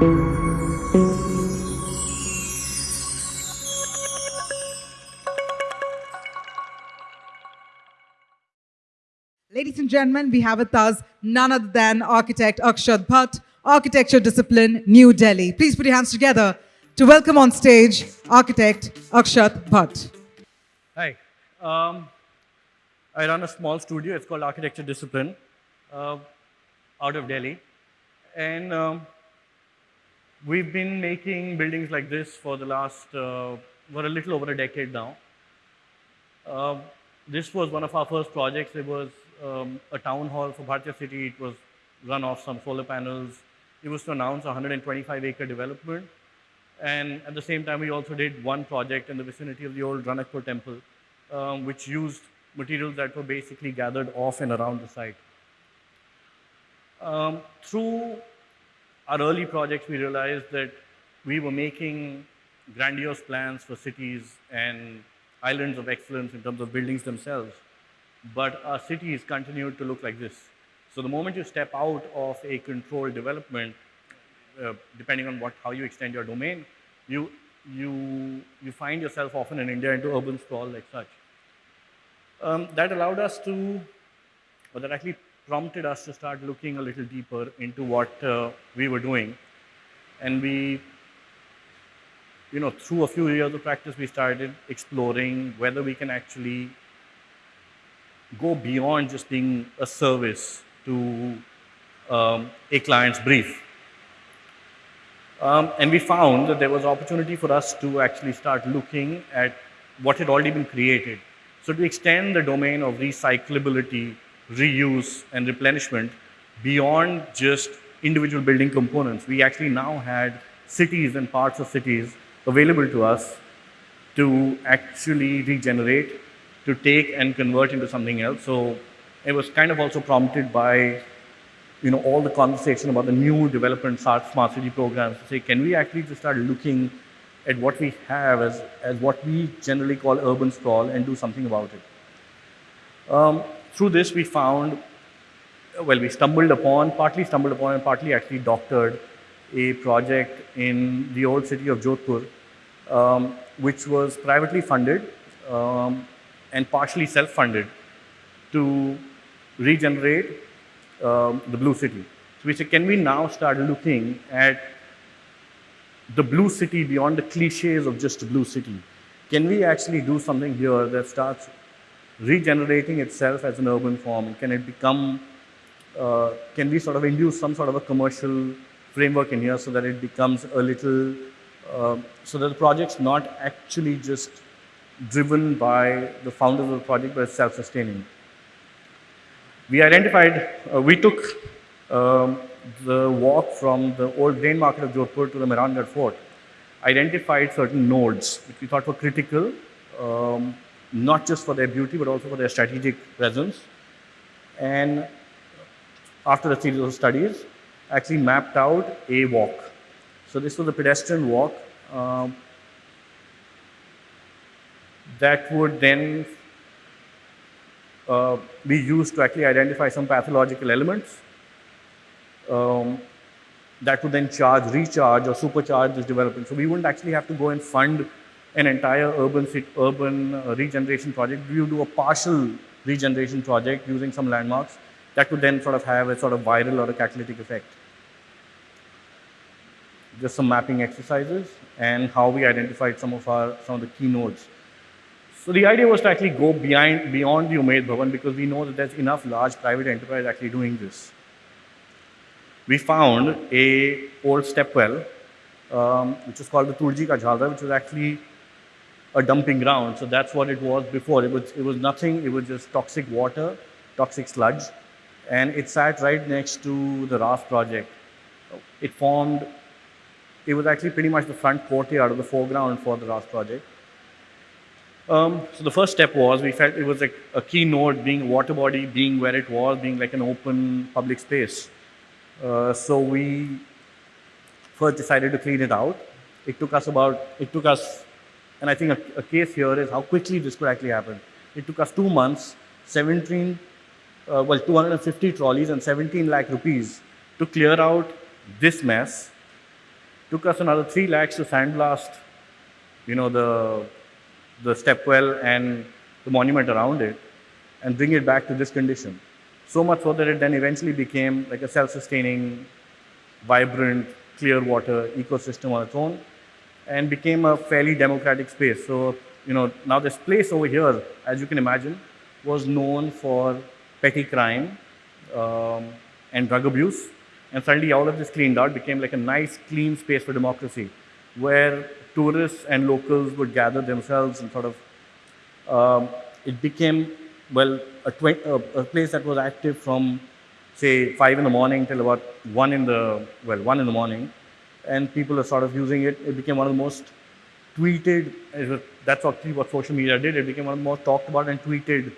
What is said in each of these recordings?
Ladies and gentlemen, we have with us none other than architect Akshat Bhatt, architecture discipline, New Delhi. Please put your hands together to welcome on stage architect Akshat Bhatt. Hi. Um, I run a small studio. It's called Architecture Discipline uh, out of Delhi. And um, we've been making buildings like this for the last, uh, for a little over a decade now. Uh, this was one of our first projects. It was um, a town hall for Bharatiya City. It was run off some solar panels. It was to announce a 125 acre development. And at the same time, we also did one project in the vicinity of the old Ranakpur temple, um, which used materials that were basically gathered off and around the site. Um, through our early projects, we realized that we were making grandiose plans for cities and islands of excellence in terms of buildings themselves, but our cities continued to look like this. So the moment you step out of a controlled development, uh, depending on what, how you extend your domain, you, you, you find yourself often in India into urban sprawl like such. Um, that allowed us to, or that actually prompted us to start looking a little deeper into what uh, we were doing. And we, you know, through a few years of practice, we started exploring whether we can actually go beyond just being a service to um, a client's brief. Um, and we found that there was opportunity for us to actually start looking at what had already been created. So to extend the domain of recyclability, reuse, and replenishment beyond just individual building components, we actually now had cities and parts of cities available to us to actually regenerate, to take and convert into something else. So it was kind of also prompted by you know, all the conversation about the new development smart city programs to say, can we actually just start looking at what we have as, as what we generally call urban sprawl and do something about it. Um, through this, we found, well, we stumbled upon, partly stumbled upon and partly actually doctored a project in the old city of Jodhpur, um, which was privately funded um, and partially self-funded to regenerate um, the blue city. So we said, can we now start looking at the blue city beyond the cliches of just a blue city? Can we actually do something here that starts regenerating itself as an urban form? Can it become, uh, can we sort of induce some sort of a commercial framework in here so that it becomes a little, uh, so that the project's not actually just driven by the founders of the project, but it's self-sustaining. We identified, uh, we took um, the walk from the old grain market of Jodhpur to the Mehrangarh fort, identified certain nodes which we thought were critical, um, not just for their beauty, but also for their strategic presence. And after a series of studies, actually mapped out a walk. So this was a pedestrian walk um, that would then uh, be used to actually identify some pathological elements um, that would then charge, recharge or supercharge this development. So we wouldn't actually have to go and fund an entire urban, urban uh, regeneration project. Would do a partial regeneration project using some landmarks that could then sort of have a sort of viral or a catalytic effect. Just some mapping exercises and how we identified some of our some of the key nodes. So the idea was to actually go behind, beyond the Umaid Bhavan because we know that there's enough large private enterprise actually doing this. We found a old step well, um, which is called the Turji Ka which was actually a dumping ground. So that's what it was before. It was, it was nothing, it was just toxic water, toxic sludge. And it sat right next to the RAAS project. It formed, it was actually pretty much the front courtyard of the foreground for the RAAS project. Um, so the first step was we felt it was a, a key node being a water body, being where it was, being like an open public space. Uh, so we first decided to clean it out. It took us about, it took us, and I think a, a case here is how quickly this could actually happen. It took us two months, 17, uh, well, 250 trolleys and 17 lakh rupees to clear out this mess Took us another three lakhs to sandblast, you know, the, the stepwell and the monument around it and bring it back to this condition. So much so that it then eventually became like a self-sustaining, vibrant, clear water ecosystem on its own and became a fairly democratic space. So, you know, now this place over here, as you can imagine, was known for petty crime um, and drug abuse. And suddenly all of this cleaned out, became like a nice, clean space for democracy, where tourists and locals would gather themselves and sort of, um, it became, well, a, a, a place that was active from, say, 5 in the morning till about 1 in the, well, 1 in the morning. And people are sort of using it. It became one of the most tweeted, that's actually what social media did. It became one of the most talked about and tweeted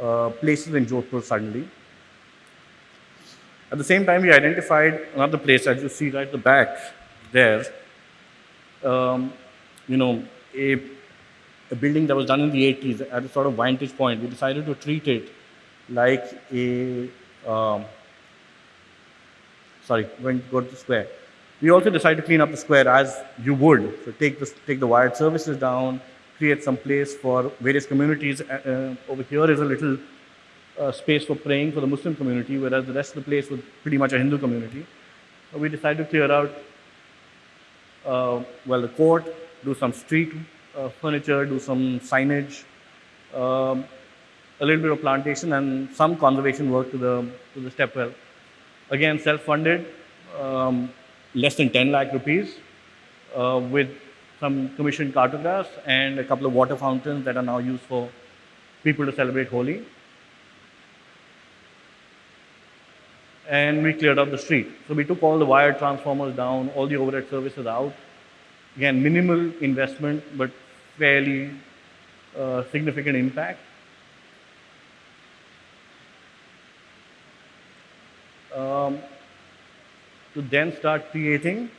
uh, places in Jodhpur suddenly. At the same time, we identified another place, as you see right at the back there, um, you know, a, a, building that was done in the 80s at a sort of vantage point. We decided to treat it like a, um, sorry, to go to the square. We also decided to clean up the square as you would. So take the, take the wired services down, create some place for various communities. Uh, uh, over here is a little uh, space for praying for the Muslim community, whereas the rest of the place was pretty much a Hindu community. So we decided to clear out, uh, well, the court, do some street uh, furniture, do some signage, um, a little bit of plantation, and some conservation work to the to the stepwell. Again, self-funded, um, less than 10 lakh rupees, uh, with some commissioned cartographs and a couple of water fountains that are now used for people to celebrate Holi. and we cleared up the street. So we took all the wired transformers down, all the overhead services out. Again, minimal investment, but fairly uh, significant impact. Um, to then start creating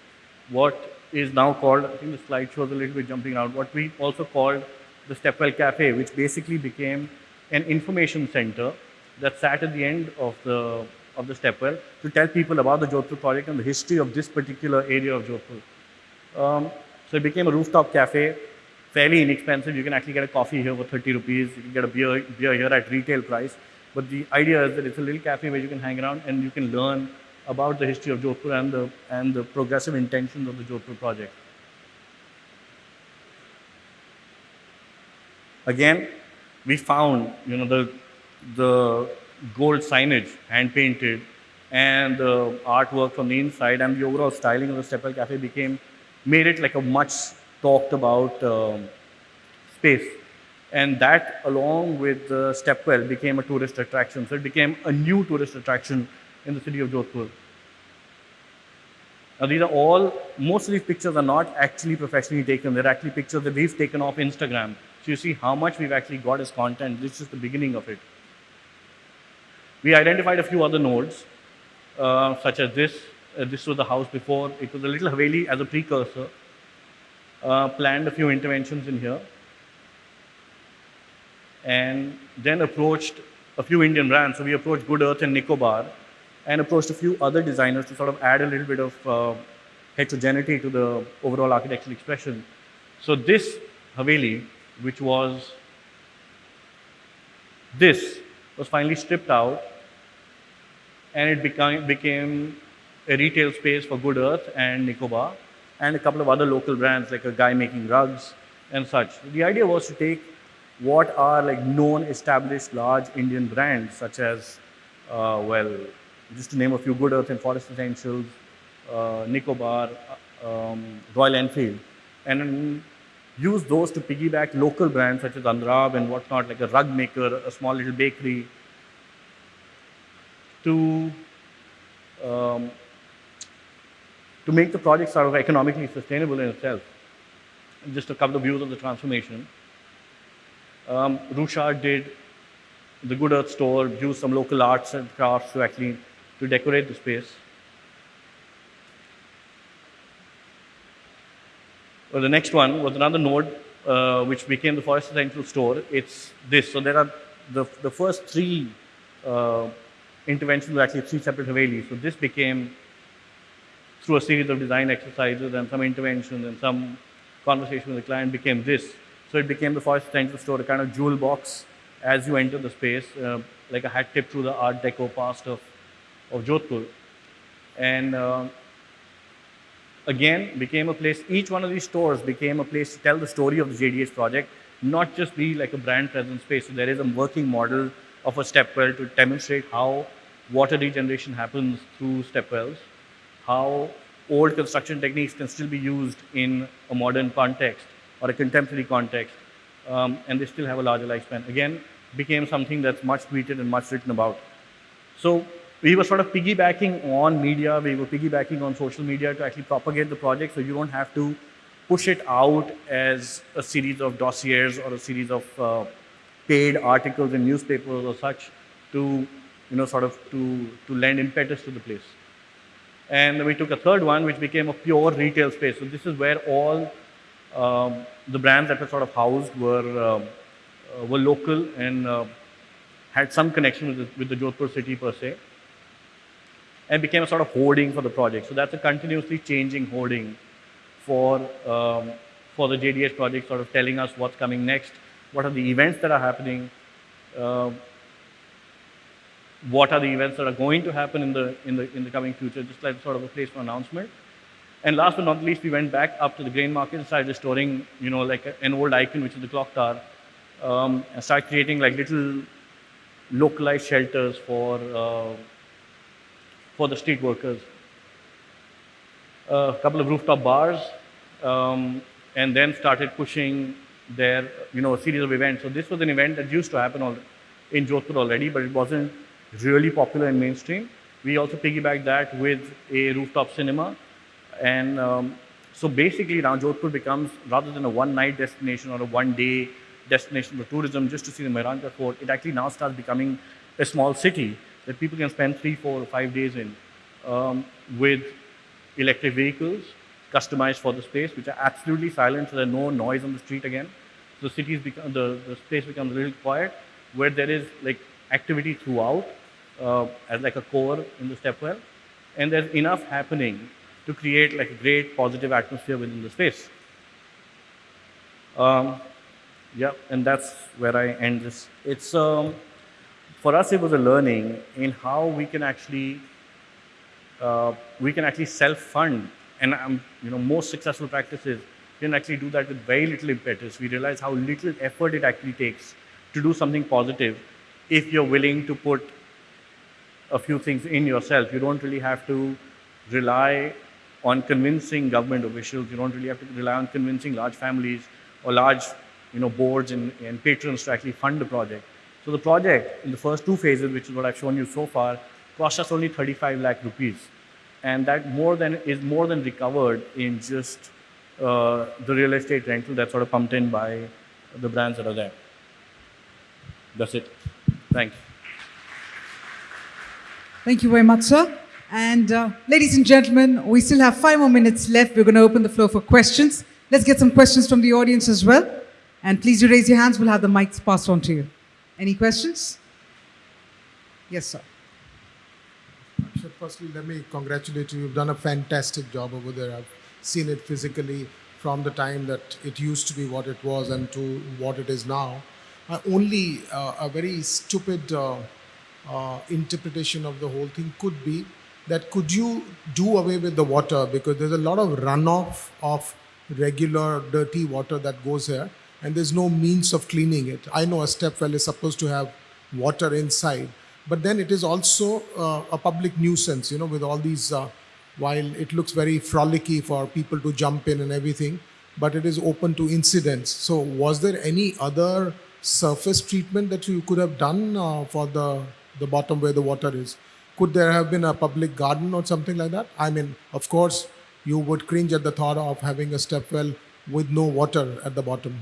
what is now called, I think the slide shows a little bit jumping out, what we also called the Stepwell Cafe, which basically became an information center that sat at the end of the of the stepwell to tell people about the Jodhpur project and the history of this particular area of Jodhpur. Um, so it became a rooftop cafe, fairly inexpensive. You can actually get a coffee here for 30 rupees. You can get a beer, beer here at retail price. But the idea is that it's a little cafe where you can hang around and you can learn about the history of Jodhpur and the, and the progressive intentions of the Jodhpur project. Again, we found, you know, the, the gold signage, hand painted, and the artwork from the inside and the overall styling of the Stepwell Cafe became, made it like a much talked about um, space. And that, along with the Stepwell, became a tourist attraction. So it became a new tourist attraction in the city of Jodhpur. Now, these are all, most of these pictures are not actually professionally taken. They're actually pictures that we've taken off Instagram. So you see how much we've actually got as content. This is the beginning of it. We identified a few other nodes, uh, such as this. Uh, this was the house before. It was a little Haveli as a precursor. Uh, planned a few interventions in here. And then approached a few Indian brands. So we approached Good Earth and Nicobar and approached a few other designers to sort of add a little bit of uh, heterogeneity to the overall architectural expression. So this Haveli, which was this, was finally stripped out and it became, became a retail space for Good Earth and Nicobar and a couple of other local brands like a guy making rugs and such. The idea was to take what are like known established large Indian brands such as, uh, well, just to name a few, Good Earth and Forest Essentials, uh, Nicobar, uh, um, Royal Enfield, and use those to piggyback local brands such as Andrab and whatnot, like a rug maker, a small little bakery, to um, to make the project sort of economically sustainable in itself. Just a couple of views of the transformation. Um, Rushard did the Good Earth store, used some local arts and crafts to actually to decorate the space. Well, the next one was another node uh, which became the Forest Essential store. It's this. So there are the, the first three uh, interventions were actually three separate Havelis. So this became through a series of design exercises and some interventions and some conversation with the client became this. So it became the Forest Essential store, a kind of jewel box as you enter the space, uh, like a hat tip through the Art Deco past of, of Jodhpur. And uh, again, became a place, each one of these stores became a place to tell the story of the JDH project, not just be like a brand presence space. So there is a working model of a stepwell to demonstrate how water regeneration happens through stepwells, how old construction techniques can still be used in a modern context or a contemporary context, um, and they still have a larger lifespan. Again, became something that's much tweeted and much written about. So we were sort of piggybacking on media, we were piggybacking on social media to actually propagate the project so you don't have to push it out as a series of dossiers or a series of uh, paid articles in newspapers or such to, you know, sort of to, to lend impetus to the place. And we took a third one, which became a pure retail space. So this is where all um, the brands that were sort of housed were, um, uh, were local and uh, had some connection with the, with the Jodhpur city per se and became a sort of hoarding for the project. So that's a continuously changing hoarding for, um, for the JDH project, sort of telling us what's coming next, what are the events that are happening, uh, what are the events that are going to happen in the, in the, in the coming future, just like sort of a place for announcement. And last but not least, we went back up to the grain market and started restoring, you know, like an old icon, which is the clock tower, um, and start creating like little localized shelters for uh, for the street workers. A couple of rooftop bars, um, and then started pushing their, you know, a series of events. So this was an event that used to happen all, in Jodhpur already, but it wasn't really popular in mainstream. We also piggybacked that with a rooftop cinema. And um, so basically now Jodhpur becomes, rather than a one-night destination or a one-day destination for tourism just to see the Mehrangarh Fort, it actually now starts becoming a small city that people can spend three, four, or five days in um, with electric vehicles customized for the space, which are absolutely silent, so there's no noise on the street again. So the cities become, the, the space becomes a little quiet, where there is like activity throughout uh, as like a core in the stepwell, and there's enough happening to create like a great positive atmosphere within the space. Um, yeah, and that's where I end this. It's um, for us, it was a learning in how we can actually uh, we can actually self-fund, and um, you know most successful practices can actually do that with very little impetus. We realize how little effort it actually takes to do something positive if you're willing to put a few things in yourself. You don't really have to rely on convincing government officials. You don't really have to rely on convincing large families or large you know, boards and, and patrons to actually fund the project. So the project in the first two phases, which is what I've shown you so far, cost us only 35 lakh rupees. And that more than is more than recovered in just uh, the real estate rental that's sort of pumped in by the brands that are there. That's it. Thanks. Thank you very much, sir. And uh, ladies and gentlemen, we still have five more minutes left. We're going to open the floor for questions. Let's get some questions from the audience as well. And please do raise your hands. We'll have the mics passed on to you. Any questions? Yes, sir. So firstly, let me congratulate you. You've done a fantastic job over there. I've seen it physically from the time that it used to be what it was and to what it is now. Uh, only uh, a very stupid uh, uh, interpretation of the whole thing could be that could you do away with the water because there's a lot of runoff of regular dirty water that goes here and there's no means of cleaning it. I know a step well is supposed to have water inside, but then it is also uh, a public nuisance, you know, with all these, uh, while it looks very frolicky for people to jump in and everything, but it is open to incidents. So was there any other surface treatment that you could have done uh, for the, the bottom where the water is? Could there have been a public garden or something like that? I mean, of course, you would cringe at the thought of having a step well with no water at the bottom.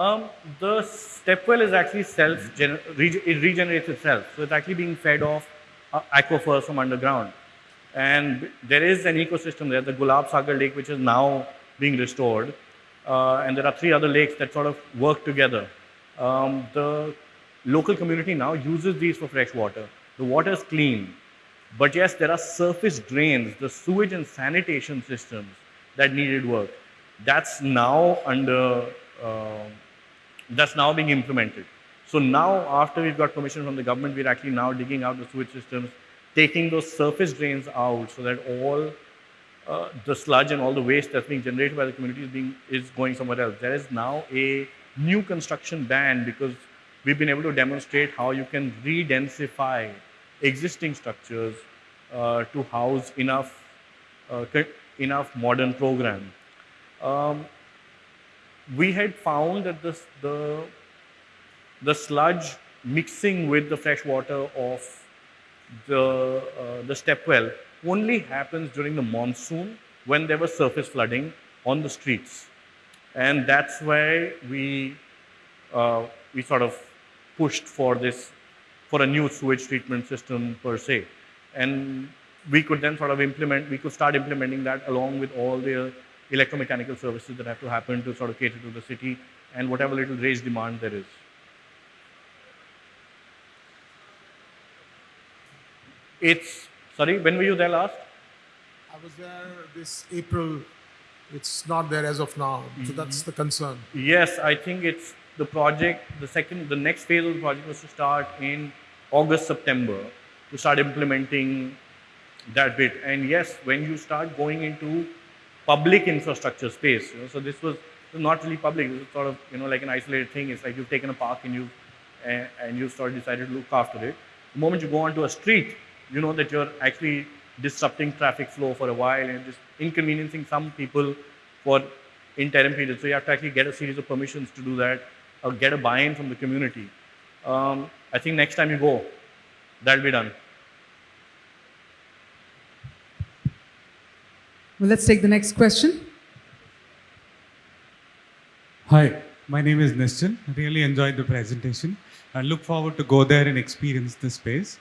Um, the stepwell is actually self, it regenerates itself. So it's actually being fed off uh, aquifers from underground. And there is an ecosystem there, the Gulab Sagar Lake, which is now being restored. Uh, and there are three other lakes that sort of work together. Um, the local community now uses these for fresh water. The water is clean. But yes, there are surface drains, the sewage and sanitation systems that needed work. That's now under, uh, that's now being implemented. So now, after we've got permission from the government, we're actually now digging out the sewage systems, taking those surface drains out so that all uh, the sludge and all the waste that's being generated by the community is, being, is going somewhere else. There is now a new construction ban because we've been able to demonstrate how you can re-densify existing structures uh, to house enough, uh, enough modern program. Um, we had found that the, the sludge mixing with the fresh water of the, uh, the step well only happens during the monsoon when there was surface flooding on the streets. And that's why we, uh, we sort of pushed for this, for a new sewage treatment system per se. And we could then sort of implement, we could start implementing that along with all the electromechanical services that have to happen to sort of cater to the city and whatever little raised demand there is. It's, sorry, when were you there last? I was there this April. It's not there as of now. So mm-hmm. that's the concern. Yes, I think it's the project, the second, the next phase of the project was to start in August, September, to start implementing that bit. And yes, when you start going into public infrastructure space, you know, so this was not really public, it was sort of, you know, like an isolated thing. It's like you've taken a park and you've, and, and you've sort of decided to look after it. The moment you go onto a street, you know that you're actually disrupting traffic flow for a while and just inconveniencing some people for interim periods. So you have to actually get a series of permissions to do that or get a buy-in from the community. Um, I think next time you go, that'll be done. Well, let's take the next question. Hi, my name is Nischan. I really enjoyed the presentation. I look forward to go there and experience the space.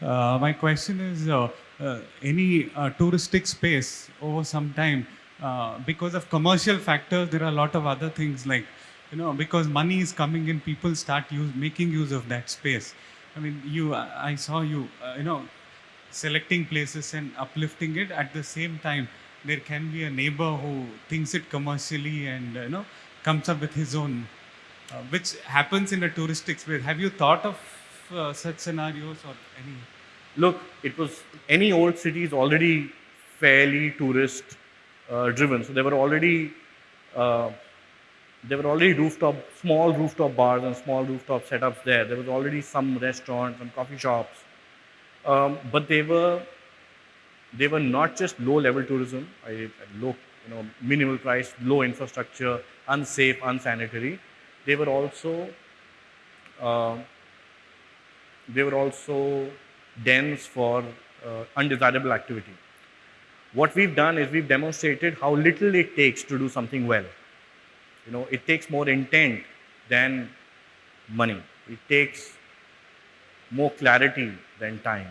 Uh, my question is, uh, uh, any uh, touristic space over some time, uh, because of commercial factors, there are a lot of other things like, you know, because money is coming in, people start use, making use of that space. I mean, you, I saw you, uh, you know, selecting places and uplifting it at the same time. There can be a neighbor who thinks it commercially and, you know, comes up with his own, uh, which happens in a touristic space. Have you thought of uh, such scenarios or any? Look, it was any old city is already fairly tourist uh, driven. So there were already uh, there were already rooftop, small rooftop bars and small rooftop setups there. There was already some restaurants, and coffee shops, um, but they were they were not just low level tourism, low you know minimal price, low infrastructure, unsafe, unsanitary. They were also uh, they were also dens for uh, undesirable activity. What we've done is we've demonstrated how little it takes to do something well. You know, it takes more intent than money. It takes more clarity than time.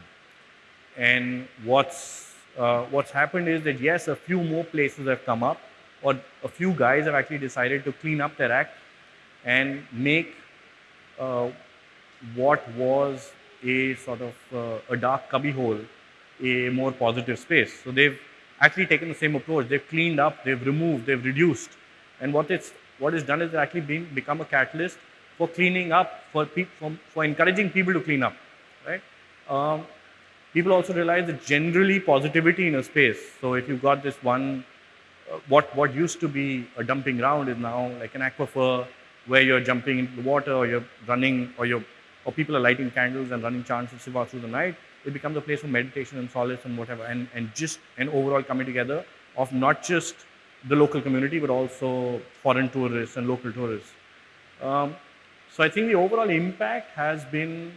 And what's uh, what's happened is that yes, a few more places have come up, or a few guys have actually decided to clean up their act and make uh, what was a sort of uh, a dark cubbyhole a more positive space. So they've actually taken the same approach. They've cleaned up, they've removed, they've reduced. And what it's what is done is actually being become a catalyst for cleaning up, for, for, for encouraging people to clean up, right? Um, people also realize that generally positivity in a space. So if you've got this one, uh, what what used to be a dumping ground is now like an aquifer where you're jumping into the water or you're running or you're or people are lighting candles and running chants of Shiva through the night, it becomes a place for meditation and solace and whatever, and, and just an overall coming together of not just the local community, but also foreign tourists and local tourists. Um, so I think the overall impact has been,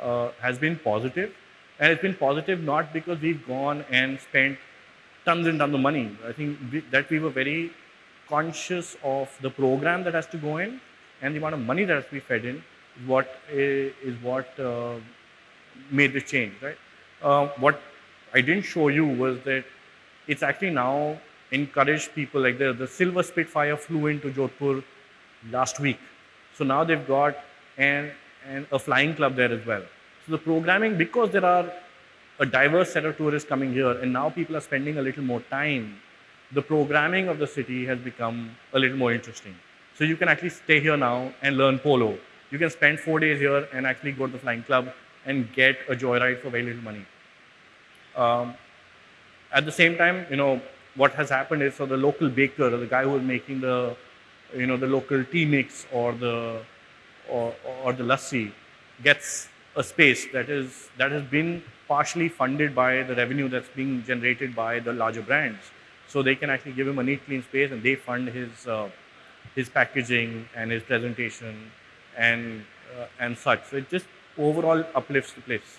uh, has been positive, and it's been positive not because we've gone and spent tons and tons of money. I think we, that we were very conscious of the program that has to go in and the amount of money that has to be fed in what is what uh, made this change, right? Uh, what I didn't show you was that it's actually now encouraged people like the, the Silver Spitfire flew into Jodhpur last week. So now they've got an, an, a flying club there as well. So the programming, because there are a diverse set of tourists coming here, and now people are spending a little more time. The programming of the city has become a little more interesting. So you can actually stay here now and learn polo. You can spend four days here and actually go to the flying club and get a joyride for very little money. Um, at the same time, you know, what has happened is so the local baker the guy who is making the, you know, the local tea mix or the, or, or the lassi gets a space that is, that has been partially funded by the revenue that's being generated by the larger brands. So they can actually give him a neat, clean space and they fund his, uh, his packaging and his presentation and, uh, and such. So it just overall uplifts the place.